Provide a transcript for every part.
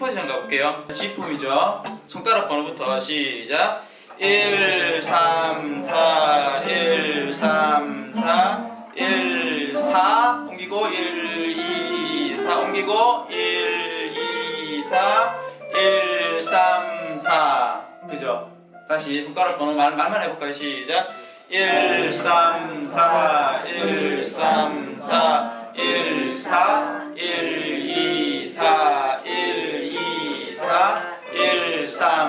10포지션 가볼게요. G폼이죠? 손가락 번호부터 시작. 1, 3, 4, 1, 3, 4 1, 4 옮기고 1, 2, 4 옮기고 1, 2, 4 1, 3, 4 그죠? 다시 손가락 번호 말, 말만 해볼까요? 시작. 1, 3, 4 1, 3, 4 1, 4 1,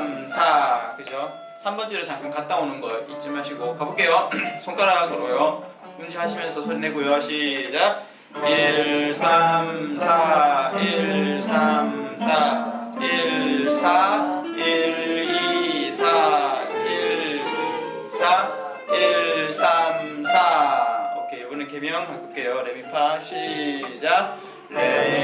3, 4 그죠? 3번 줄에 잠깐 갔다 오는 거 잊지 마시고 가볼게요. 손가락으로요. 운지하시면서 소리 내고요. 시작. 1, 3, 4 1, 3, 4 1, 4 1, 2, 4 1, 4 1, 3, 4 오케이. 이번엔 개명 바꿀게요. 레미파. 시작. 레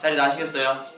자리 나시겠어요?